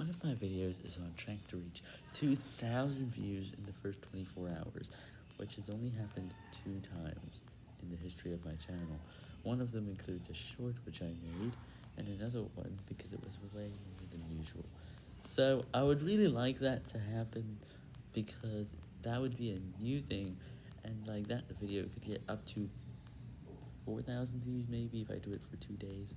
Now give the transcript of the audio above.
One of my videos is on track to reach 2,000 views in the first 24 hours, which has only happened two times in the history of my channel. One of them includes a short which I made, and another one because it was way more than usual. So I would really like that to happen, because that would be a new thing, and like that the video could get up to 4,000 views maybe if I do it for two days.